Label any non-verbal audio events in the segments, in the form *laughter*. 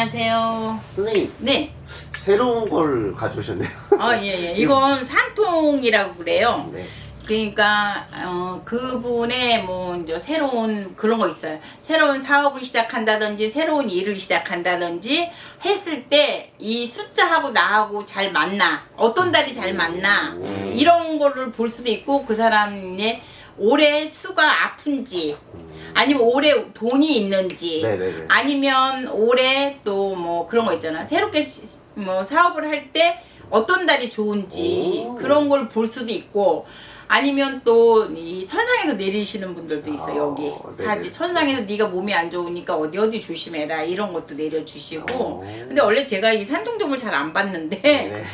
안녕하세요. 선생님 네. 새로운 걸 가져오셨네요. 어, 예, 예. 이건 *laughs* 산통이라고 그래요. 네. 그러니까 어, 그분의 뭐 이제 새로운 그런 거 있어요. 새로운 사업을 시작한다든지 새로운 일을 시작한다든지 했을 때 이 숫자하고 나하고 잘 맞나 어떤 달이 잘 맞나 음. 이런 거를 볼 수도 있고 그 사람의 올해 수가 아픈지 아니면 올해 돈이 있는지 네네네. 아니면 올해 또 뭐 그런 거 있잖아 새롭게 시- 뭐 사업을 할 때 어떤 달이 좋은지 오. 그런 걸 볼 수도 있고 아니면 또 이 천상에서 내리시는 분들도 있어 아, 요 여기. 사지 천상에서 네가 몸이 안 좋으니까 어디 어디 조심해라 이런 것도 내려주시고 오. 근데 원래 제가 이 산통점을 잘 안 봤는데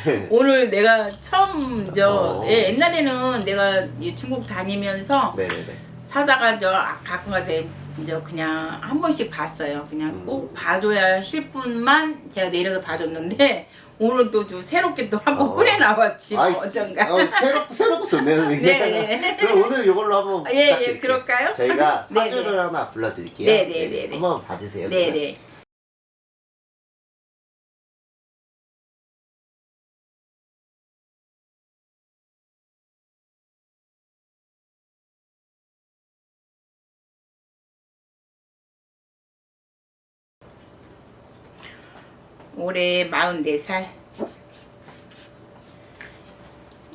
네. *laughs* 오늘 내가 처음 저 어. 예, 옛날에는 내가 이 중국 다니면서 네네네. 사다가 저 가끔 가서 이제 그냥 한 번씩 봤어요. 그냥 음. 꼭 봐줘야 실 분만 제가 내려서 봐줬는데 *laughs* 오늘 또 좀 새롭게 또 한번 어. 꺼내 나왔지 뭐 아이, 어쩐가. 어, 새롭, 새롭고 좋네요. 네. *laughs* 그럼 오늘 이걸로 한번. 예, 예, 부탁드릴게요. 그럴까요? 저희가 *laughs* 네, 사주를 네. 하나 불러드릴게요. 네, 네, 네, 네. 한번 봐주세요. 네네. 올해 44살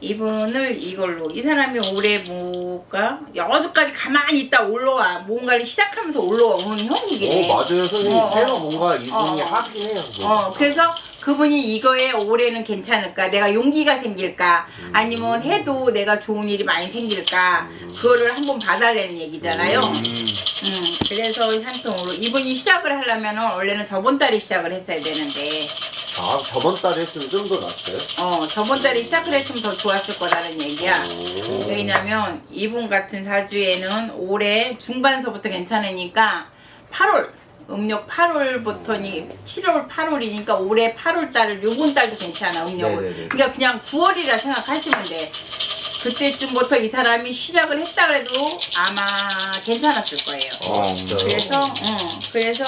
이분을 이걸로 이 사람이 올해 뭐가 여기까지 가만히 있다 올라와 뭔가를 시작하면서 올라오는 형국이네 오, 맞아요, 선생님. 어, 어. 새로 뭔가 이분이 어. 하긴 해요. 뭐. 어, 그래서 그분이 이거에 올해는 괜찮을까? 내가 용기가 생길까? 음. 아니면 해도 내가 좋은 일이 많이 생길까? 음. 그거를 한번 봐달라는 얘기잖아요. 음. 음, 그래서 한통으로 이분이 시작을 하려면 원래는 저번 달에 시작을 했어야 되는데, 아, 저번 달에 했으면 좀 더 낫어요? 어, 저번 달에 시작을 했으면 더 좋았을 거라는 얘기야. 오. 왜냐면 이분 같은 사주에는 올해 중반서부터 괜찮으니까 8월 음력 8월부터니 7월 8월이니까 올해 8월달을 요번 달도 괜찮아 음력을 네네네. 그러니까 그냥 9월이라 생각하시면 돼 그때쯤부터 이 사람이 시작을 했다 그래도 아마 괜찮았을 거예요 어, 진짜요? 그래서 어, 그래서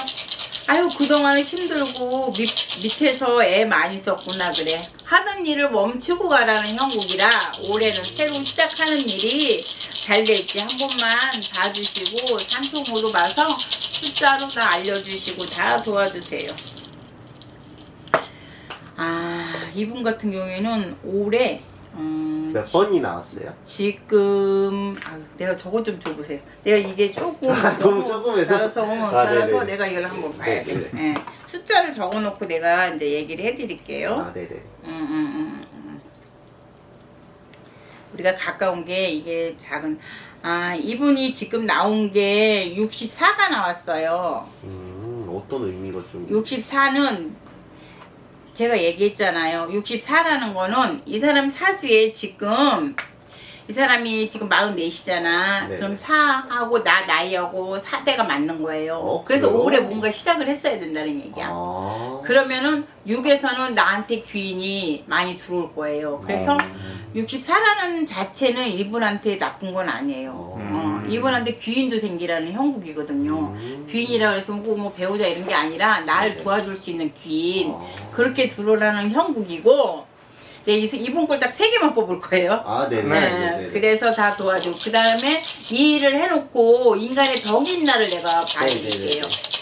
아유 그동안은 힘들고 밑, 밑에서 애 많이 썼구나 그래. 하던 일을 멈추고 가라는 형국이라 올해는 새로 시작하는 일이 잘 될지 한 번만 봐주시고 산통으로 봐서 숫자로 다 알려주시고 다 도와주세요. 아 이분 같은 경우에는 올해 음, 몇 번이 나왔어요? 지금 아 내가 저거 좀 줘보세요. 내가 이게 조금 아, 너무 조금해서? 잘라서 어, 아, 네네. 내가 이걸 한번 봐야 돼. 네네. 예. 숫자를 적어놓고 내가 이제 얘기를 해드릴게요. 아, 네네. 음, 음. 우리가 가까운 게 이게 작은 아 이분이 지금 나온 게 64가 나왔어요. 음, 어떤 의미가 좀. 64는 제가 얘기했잖아요. 64라는 거는 이 사람 사주에 지금 이 사람이 지금 44이잖아. 네. 그럼 4하고 나 나이하고 4대가 맞는 거예요. 어, 그래서? 올해 뭔가 시작을 했어야 된다는 얘기야. 아. 그러면은 6에서는 나한테 귀인이 많이 들어올 거예요. 그래서 음. 64라는 자체는 이분한테 나쁜 건 아니에요. 음. 어, 이분한테 귀인도 생기라는 형국이거든요. 음. 귀인이라 그래서 뭐, 뭐 배우자 이런 게 아니라 날 네네. 도와줄 수 있는 귀인 아. 그렇게 들어오라는 형국이고 네, 이- 이분 꼴딱 세 개만 뽑을 거예요. 아, 네네. 네, 네네. 그래서 다 도와주고 그 다음에 이 일을 해놓고 인간의 덕인 날을 내가 봐드릴게요. 네네네.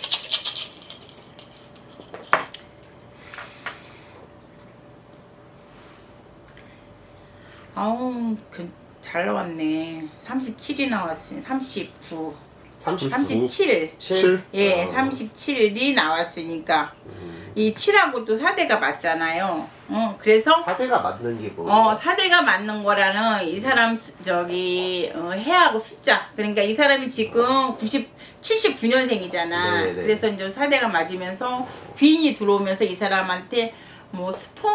아우 그, 잘 나왔네. 37이 나왔어요. 39, 39. 37. 7? 예, 어. 37이 나왔으니까 음. 이 7하고 또 4대가 맞잖아요. 어, 그래서 4대가 맞는 게 뭐? 어, 4대가 맞는 거라는 이 사람 수- 저기 어, 해하고 숫자. 그러니까 이 사람이 지금 90 79년생이잖아. 네네. 그래서 이제 4대가 맞으면서 귀인이 들어오면서 이 사람한테 뭐 스폰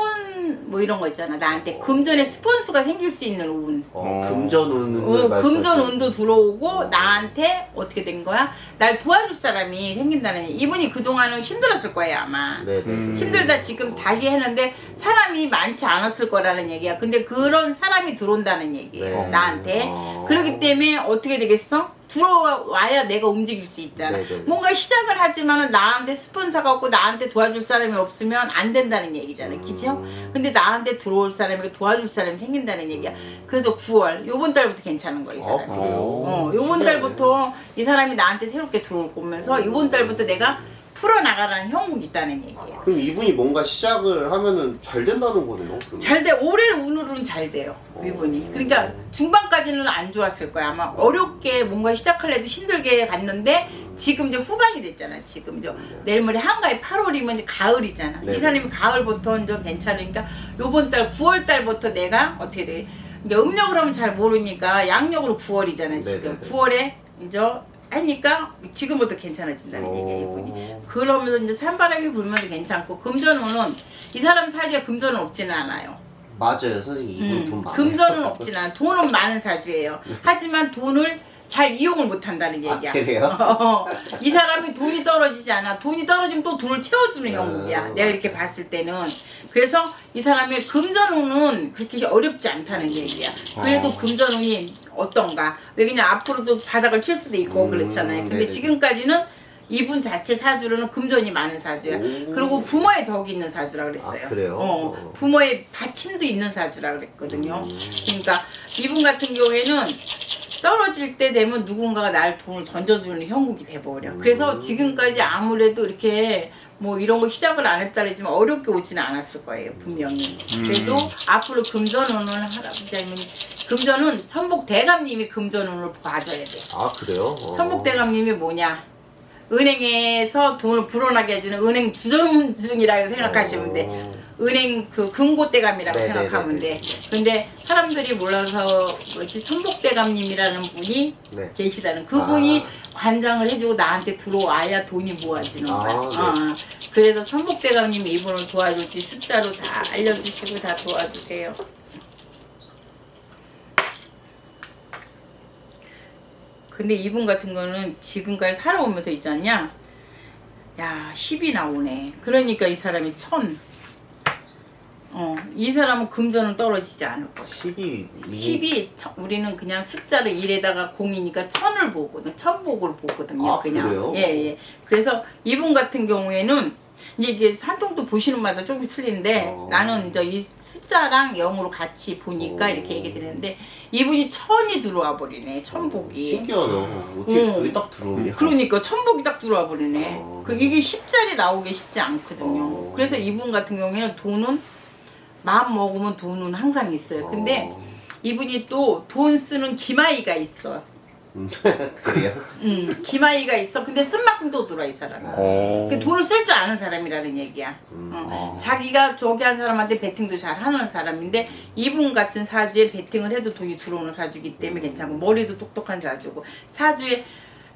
뭐 이런 거 있잖아. 나한테 금전에 스폰수가 생길 수 있는 운. 어, 어. 금전 운을 어, 금전 운도 들어오고 어. 나한테 어떻게 된 거야? 날 도와줄 사람이 생긴다는 얘기. 이분이 그동안은 힘들었을 거예요 아마 네네. 음. 힘들다 지금 다시 했는데 사람이 많지 않았을 거라는 얘기야 근데 그런 사람이 들어온다는 얘기예요 네. 나한테 어. 그렇기 때문에 어떻게 되겠어? 들어와야 내가 움직일 수 있잖아. 네네. 뭔가 시작을 하지만은 나한테 스폰서가 없고 나한테 도와줄 사람이 없으면 안 된다는 얘기잖아요. 그죠? 음. 근데 나한테 들어올 사람이 도와줄 사람이 생긴다는 얘기야. 음. 그래서 9월 요번 달부터 괜찮은 거야, 이아 사람이. 그래요? 어, 요번. 달부터 이 사람이 나한테 새롭게 들어올 거면서 요번 달부터 내가 풀어나가라는 형국이 있다는 얘기예요. 그럼 이분이 뭔가 시작을 하면은 잘 된다는 거네요. 그러면. 잘 돼, 올해 운으로는 잘 돼요, 이분이. 그러니까 중반까지는 안 좋았을 거야. 아마 어렵게 뭔가 시작할래도 힘들게 갔는데 지금 이제 후반이 됐잖아, 지금. 저 내일 모레 한가위 8월이면 이제 가을이잖아. 네. 이 사람이 가을부터 이제 괜찮으니까 요번 달 9월 달부터 내가 어떻게 돼. 이제 음력으로 하면 잘 모르니까 양력으로 9월이잖아, 지금. 네네네. 9월에 이제 하니까 지금부터 괜찮아진다는 얘기야, 이분이. 어. 그러면서 이제 찬바람이 불면서 괜찮고 금전운은 이 사람 사주에 금전은 없지는 않아요. 맞아요, 선생님 이분 음, 돈 많아요. 금전은 없지는 않아. 돈은 많은 사주예요. 하지만 돈을 잘 이용을 못 한다는 아, 얘기야. 그래요? *laughs* 어, 이 사람이 돈이 떨어지지 않아. 돈이 떨어지면 또 돈을 채워주는 음, 형국이야. 내가 이렇게 봤을 때는. 그래서 이 사람의 금전운은 그렇게 어렵지 않다는 얘기야. 그래도 어. 금전운이 어떤가. 왜냐면 앞으로도 바닥을 칠 수도 있고 음, 그렇잖아요. 근데 네네. 지금까지는 이분 자체 사주로는 금전이 많은 사주야. 오. 그리고 부모의 덕이 있는 사주라 그랬어요. 아, 그래요? 어, 어. 부모의 받침도 있는 사주라 그랬거든요. 음. 그러니까 이분 같은 경우에는 떨어질 때 되면 누군가가 날 돈을 던져주는 형국이 돼버려. 음. 그래서 지금까지 아무래도 이렇게 뭐 이런 거 시작을 안 했다랬지만 어렵게 오지는 않았을 거예요 분명히. 그래도 앞으로 금전운을 할아버지님이 금전은 천복 대감님이 금전운을 봐줘야 돼. 아 그래요? 어. 천복 대감님이 뭐냐? 은행에서 돈을 불어나게 해주는 은행 주점중이라고 생각하시면 돼. 어. 은행 그 금고대감이라고 네네네네. 생각하면 돼. 근데 사람들이 몰라서 뭐지 천복대감님이라는 분이 네. 계시다는 그분이 아. 관장을 해주고 나한테 들어와야 돈이 모아지는 아, 거야. 네. 어, 그래서 천복대감님이 이분을 도와줄지 숫자로 다 알려주시고 다 도와주세요. 근데 이분 같은 거는 지금까지 살아오면서 있잖냐? 야, 10이 나오네. 그러니까 이 사람이 천. 어, 이 사람은 금전은 떨어지지 않을 거야. 10이 10이 우리는 그냥 숫자를 1에다가 공이니까 천을 보거든. 천복을 보거든요. 아, 그냥. 그래요? 예, 예. 그래서 이분 같은 경우에는 이제 이게 산통도 보시는 마다 조금 틀린데 어. 나는 이제 이 숫자랑 영으로 같이 보니까 어. 이렇게 얘기 드리는데 이분이 천이 들어와 버리네. 천복이. 신기하다. 어떻게 음. 그게 딱 들어오냐? 그러니까 천복이 딱 들어와 버리네. 어. 그 이게 10짜리 나오기 쉽지 않거든요. 어. 그래서 이분 같은 경우에는 돈은 마음 먹으면 돈은 항상 있어요. 근데 어. 이분이 또 돈 쓰는 기마이가 있어. 음, *laughs* 그래요? 음, 기마이가 있어. 근데 쓴 만큼 또 들어와 이 사람이. 어. 그 돈을 쓸 줄 아는 사람이라는 얘기야. 음. 어. 자기가 저기 한 사람한테 베팅도 잘 하는 사람인데 이분 같은 사주에 베팅을 해도 돈이 들어오는 사주기 때문에 괜찮고 머리도 똑똑한 사주고 사주에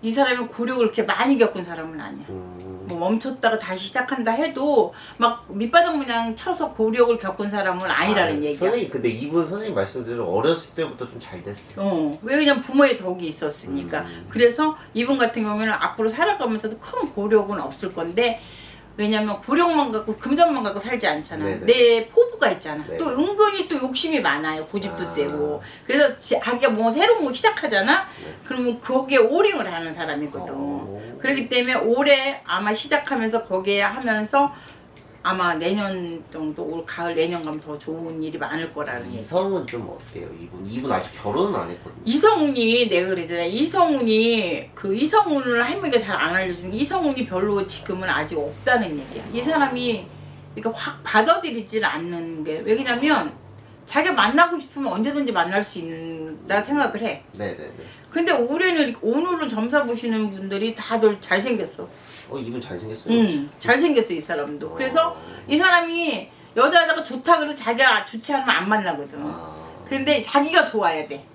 이 사람이 고력을 그렇게 많이 겪은 사람은 아니야. 음. 뭐 멈췄다가 다시 시작한다 해도 막 밑바닥 그냥 쳐서 고력을 겪은 사람은 아니라는 아, 얘기야. 선생님 근데 이분 선생님 말씀대로 어렸을 때부터 좀 잘 됐어요. 어, 왜 그냥 부모의 덕이 있었으니까. 음. 그래서 이분 같은 경우에는 앞으로 살아가면서도 큰 고력은 없을 건데, 왜냐면 고력만 갖고 금전만 갖고 살지 않잖아. 네네. 내 포부가 있잖아. 네. 또 은근히 또 욕심이 많아요. 고집도 아. 세고. 그래서 지- 자기가 뭐 새로운 거 시작하잖아. 네. 그러면 거기에 오링을 하는 사람이거든. 어. 그렇기 때문에 올해 아마 시작하면서 거기에 하면서 아마 내년 정도 올 가을 내년 가면 더 좋은 일이 많을 거라는. 이성은 좀 어때요? 이분 이분 아직 결혼은 안 했거든요. 이성훈이 내가 그러잖아. 이성훈이 그 이성훈을 할머니가 잘 안 알려주는 게 이성훈이 별로 지금은 아직 없다는 얘기야. 이 사람이 그러니까 확 받아들이지는 않는 게 왜냐면 자기가 만나고 싶으면 언제든지 만날 수 있다 생각을 해. 네네네. 근데 올해는 오늘은 점사 보시는 분들이 다들 잘생겼어. 어 이분 잘생겼어요. 응, 잘생겼어 이 사람도. 그래서 어. 이 사람이 여자다가 좋다 그래도 자기가 좋지 않으면 안 만나거든. 아. 근데 자기가 좋아야 돼.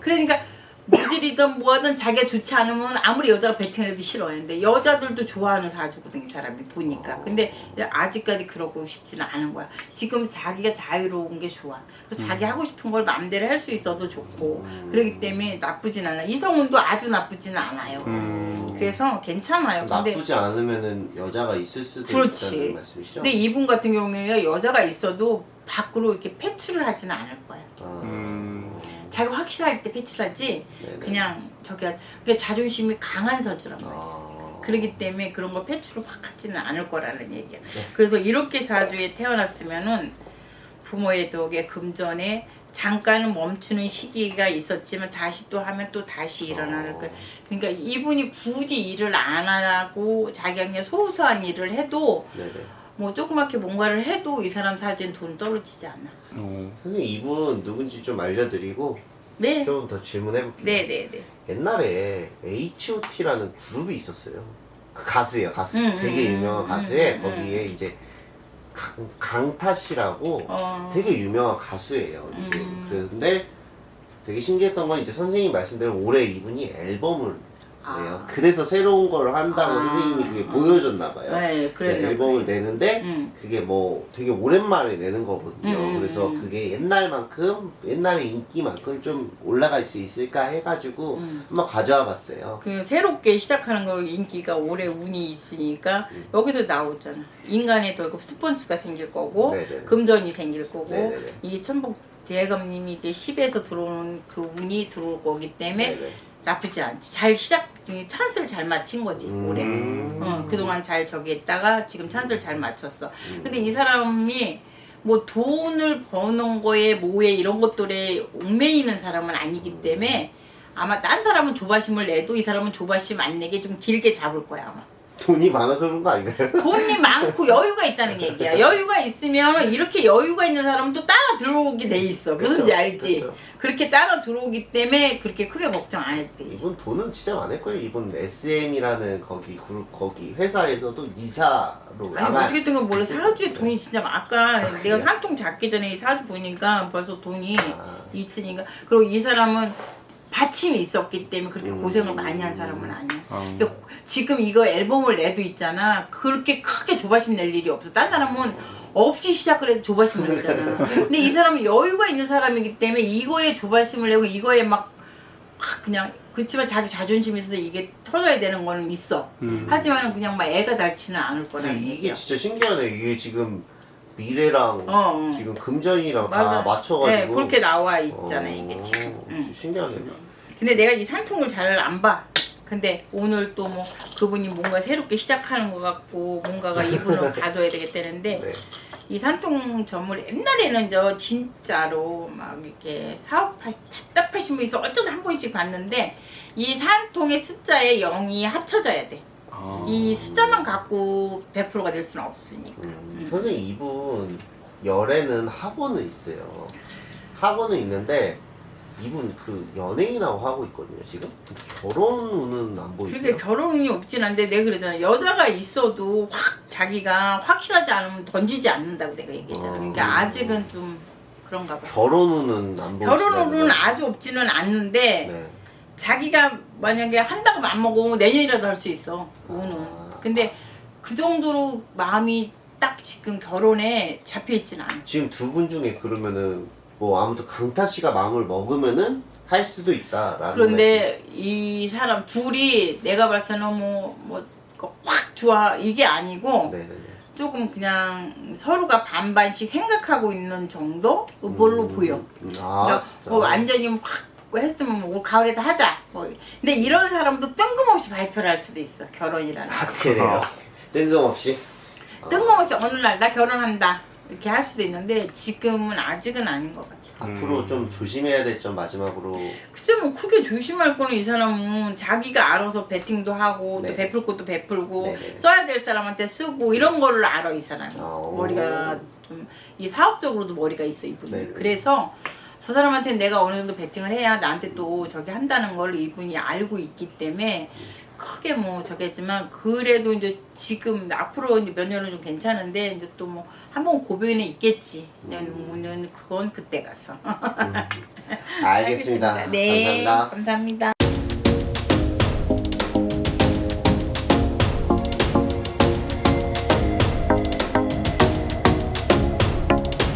그러니까 무질이든 뭐하든 자기가 좋지 않으면 아무리 여자가 베팅해도 싫어하는데 여자들도 좋아하는 사주거든 이 사람이 보니까. 근데 아직까지 그러고 싶지는 않은 거야. 지금 자기가 자유로운 게 좋아. 그리고 자기 하고 싶은 걸 마음대로 할 수 있어도 좋고. 음. 그렇기 때문에 나쁘진 않아. 이성훈도 아주 나쁘지는 않아요. 음. 그래서 괜찮아요. 근데 나쁘지 않으면은 여자가 있을 수도 그렇지. 있다는 말씀이시죠? 근데 이분 같은 경우에는 여자가 있어도 밖으로 이렇게 패출을 하지는 않을 거야. 아. 음. 자기 확실할 때 배출하지 네네. 그냥 저기 그게 자존심이 강한 서주란 말이야. 아... 그렇기 때문에 그런 걸 패치로 확 하지는 않을 거라는 얘기야. 네. 그래서 이렇게 사주에 태어났으면은 부모의 덕에 금전에 잠깐 멈추는 시기가 있었지만 다시 또 하면 또 다시 일어나는 어. 거. 그러니까 이분이 굳이 일을 안 하고 자기가 그냥 소소한 일을 해도 네네. 뭐 조그맣게 뭔가를 해도 이 사람 사주엔 돈 떨어지지 않아. 어. 선생님 이분 누군지 좀 알려드리고 네. 좀 더 질문해볼게요. 네네네. 옛날에 H.O.T.라는 그룹이 있었어요. 그 가수예요, 가수. 음, 되게 음, 유명한 음, 가수에 음, 거기에 이제 강, 강타 씨라고 어. 되게 유명한 가수예요. 음. 그런데 되게 신기했던 건 이제 선생님 말씀대로 올해 이분이 앨범을. 아. 그래서 새로운 걸 한다고 아. 선생님이 그게 보여줬나 봐요. 네, 그랬나 앨범을 보네. 내는데 음. 그게 뭐 되게 오랜만에 내는 거거든요. 음, 음, 그래서 음. 그게 옛날만큼 옛날의 인기만큼 좀 올라갈 수 있을까 해가지고 음. 한번 가져와 봤어요. 그 새롭게 시작하는 거 인기가 올해 운이 있으니까 음. 여기도 나오잖아. 인간의 더 스폰스가 생길 거고 네네. 금전이 생길 거고 네네네. 이게 천복 대감님이 이게 10에서 들어오는 그 운이 들어올 거기 때문에 네네. 나쁘지 않지. 잘 시작 찬스를 잘 맞힌 거지 음. 올해. 어, 그동안 잘 저기 했다가 지금 찬스를 잘 맞췄어. 음. 근데 이 사람이 뭐 돈을 버는 거에 뭐에 이런 것들에 얽매이는 사람은 아니기 때문에 아마 딴 사람은 조바심을 내도 이 사람은 조바심 안 내게 좀 길게 잡을 거야 아마. 돈이 많아서 그런 거 아닌가요? *laughs* 돈이 많고 여유가 있다는 얘기야. 여유가 있으면 이렇게 여유가 있는 사람은 또 따라 들어오게 돼 있어. 무슨지 그쵸? 알지? 그쵸. 그렇게 따라 들어오기 때문에 그렇게 크게 걱정 안 해도 되지. 이분 돈은 진짜 많을 거예요. 이분 SM이라는 거기 그룹 거기 회사에서도 이사로 아니 나갈- 어떻게 든 건 몰라 사주에 거예요. 돈이 진짜 많- 아까 내가 그래요? 산통 잡기 전에 이 사주 보니까 벌써 돈이 아. 있으니까 그리고 이 사람은 받침이 있었기 때문에 그렇게 음. 고생을 많이 한 사람은 아니야. 어. 그러니까 지금 이거 앨범을 내도 있잖아. 그렇게 크게 조바심 낼 일이 없어. 딴 사람은 없이 시작을 해서 조바심을 냈잖아. *laughs* 근데 이 사람은 여유가 있는 사람이기 때문에 이거에 조바심을 내고 이거에 막, 막 그냥 그렇지만 자기 자존심이 있어서 이게 터져야 되는 거는 있어. 음. 하지만은 그냥 막 애가 닳지는 않을 거라는 이게 얘기야. 진짜 신기하네. 이게 지금 미래랑 어, 어. 지금 금전이랑 맞아. 다 맞춰가지고 네, 그렇게 나와 있잖아 어, 이게 지금. 응. 신기하네. 근데 내가 이 산통을 잘 안 봐. 근데 오늘 또 뭐 그분이 뭔가 새롭게 시작하는 것 같고 뭔가가 이분을 봐줘야 *laughs* 되겠다는데 네. 이 산통 전물 옛날에는 저 진짜로 막 이렇게 사업하 답답하신 분 있어 어쩌다 한 번씩 봤는데 이 산통의 숫자에 0이 합쳐져야 돼. 아. 이 숫자만 갖고 100%가 될 수는 없으니까. 음, 음. 선생님 이분 열에는 학원은 있어요. 학원은 있는데 이분 그 연예인하고 하고 있거든요 지금. 결혼은 안 보이세요? 그게 결혼이 없진 않은데 내가 그러잖아 여자가 있어도 확 자기가 확실하지 않으면 던지지 않는다고 내가 얘기했잖아 어. 그러니까 아직은 좀 그런가 봐 결혼은 안 보이시나요? 결혼으로는 아주 없지는 않는데 네. 자기가 만약에 한다고 안 먹으면 내년이라도 할 수 있어 우는 아. 근데 그 정도로 마음이 딱 지금 결혼에 잡혀 있지는 않아 지금 두 분 중에 그러면은 뭐 아무튼 강타 씨가 마음을 먹으면은 할 수도 있다라는 그런데 이 사람 둘이 내가 봐서는 뭐뭐 확 좋아 이게 아니고 말씀. 네네네. 조금 그냥 서로가 반반씩 생각하고 있는 정도 뭘로 음, 보여. 음, 아 그러니까 진짜. 뭐 완전히 확 했으면 올 가을에도 하자. 뭐 근데 이런 사람도 뜬금없이 발표를 할 수도 있어 결혼이라는. 거. 아 그래요. 뜬금없이. 아, 뜬금없이 어느 날 나 결혼한다 이렇게 할 수도 있는데 지금은 아직은 아닌 것 같아. 앞으로 음. 좀 조심해야 될 점 마지막으로 글쎄 뭐 크게 조심할 거는 이 사람은 자기가 알아서 베팅도 하고 네. 또 베풀 것도 베풀고 네네. 써야 될 사람한테 쓰고 이런 거를 알아 이 사람이 어. 머리가 좀 이 사업적으로도 머리가 있어 이분이 네네. 그래서 저 사람한테 내가 어느 정도 베팅을 해야 나한테 또 저기 한다는 걸 이분이 알고 있기 때문에 크게 뭐 저기 했지만 그래도 이제 지금 앞으로 이제 몇 년은 좀 괜찮은데 이제 또 뭐 한 번 고비는 있겠지 음. 그건 그때 가서 *laughs* 알겠습니다. 네 감사합니다. 감사합니다.